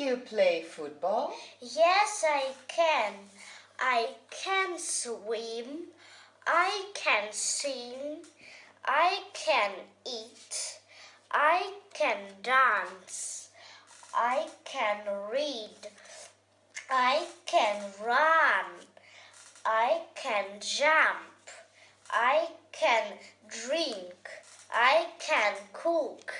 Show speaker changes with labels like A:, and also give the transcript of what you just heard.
A: you play football?
B: Yes, I can. I can swim. I can sing. I can eat. I can dance. I can read. I can run. I can jump. I can drink. I can cook.